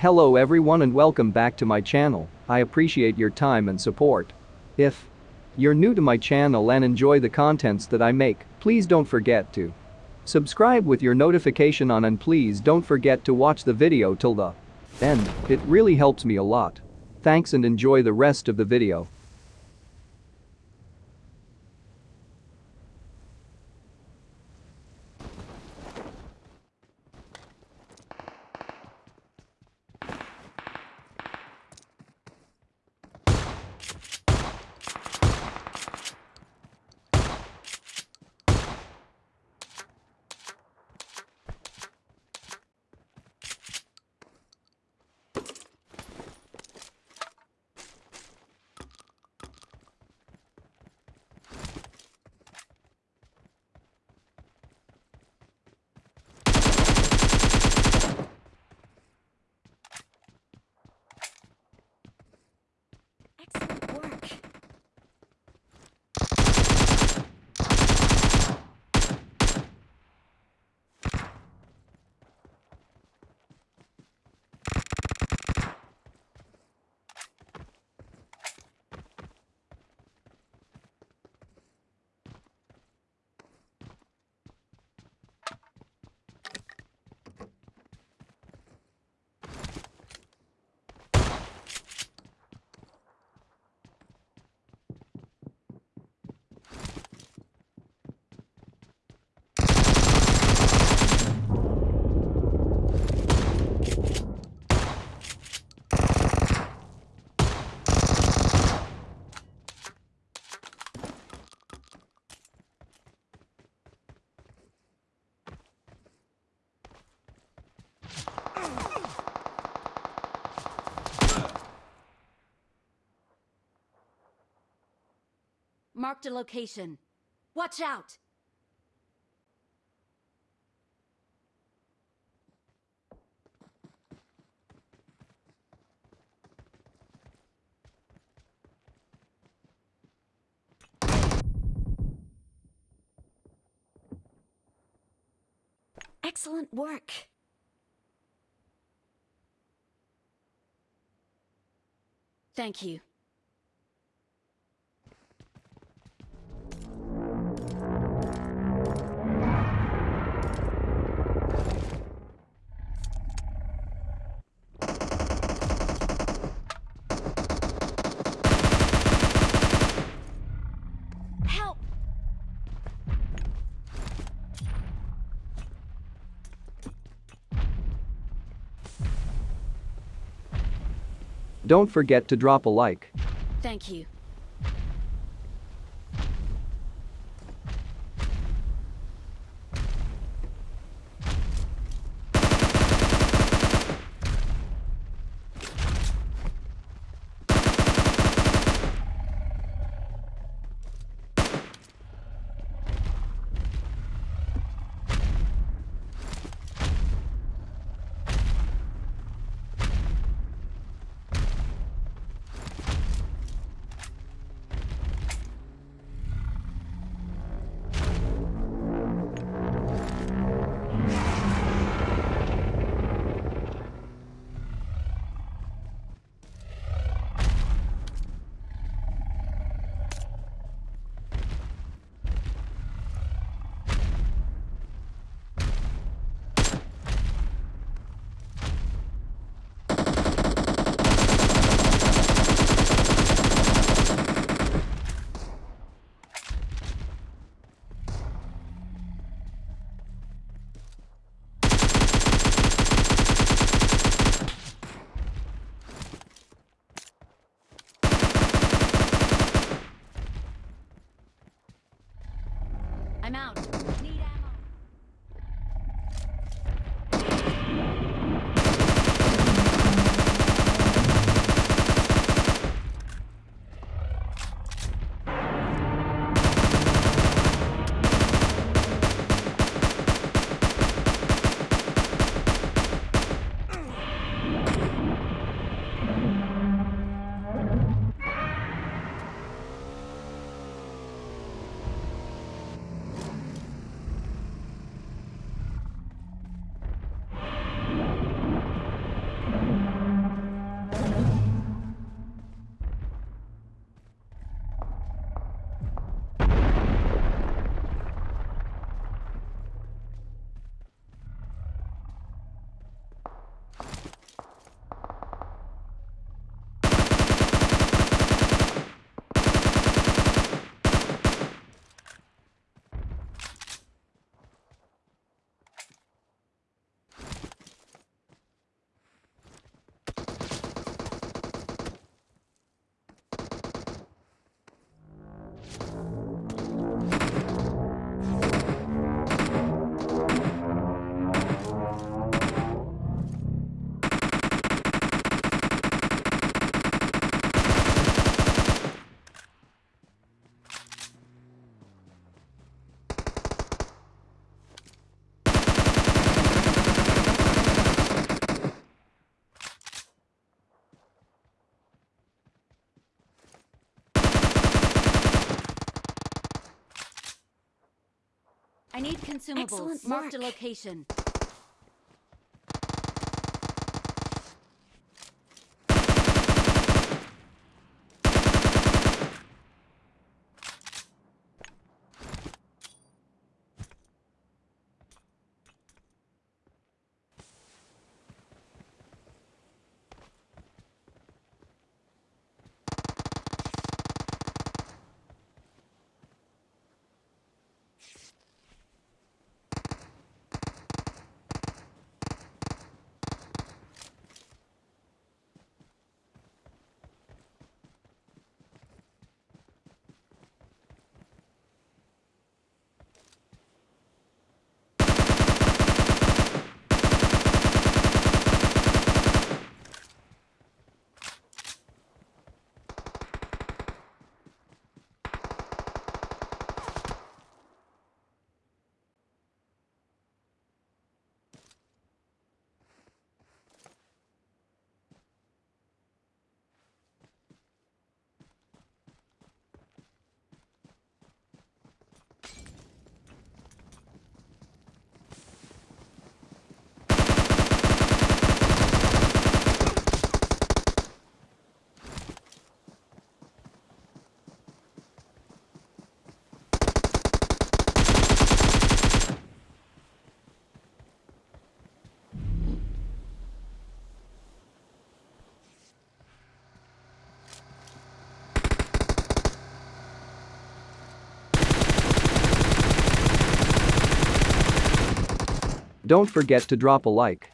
Hello everyone and welcome back to my channel, I appreciate your time and support. If you're new to my channel and enjoy the contents that I make, please don't forget to subscribe with your notification on and please don't forget to watch the video till the end, it really helps me a lot. Thanks and enjoy the rest of the video. Marked a location. Watch out! Excellent work. Thank you. Don't forget to drop a like. Thank you. Need consumables. Excellent Marked a location. Don't forget to drop a like.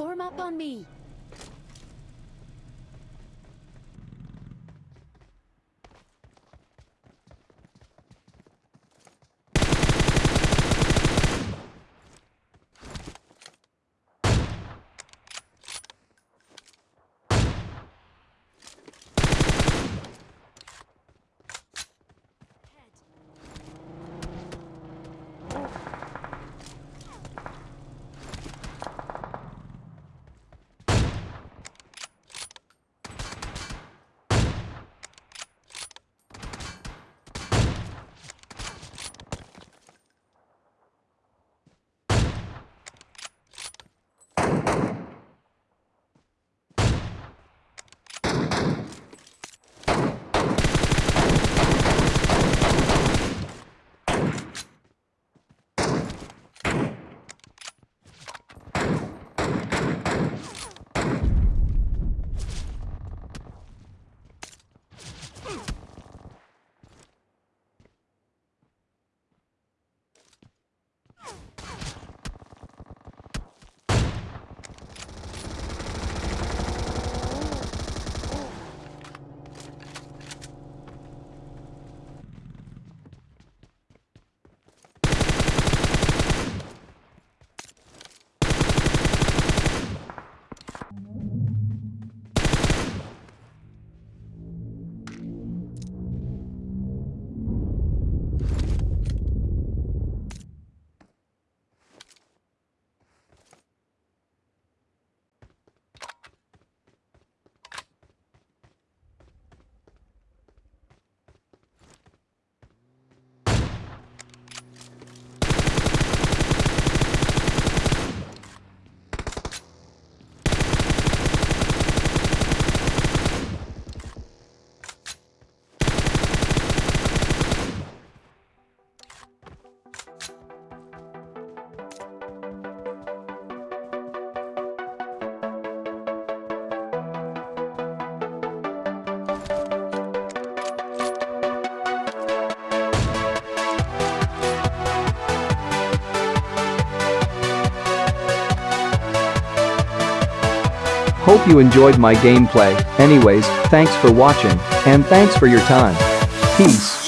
Form up on me. Hope you enjoyed my gameplay. Anyways, thanks for watching, and thanks for your time. Peace.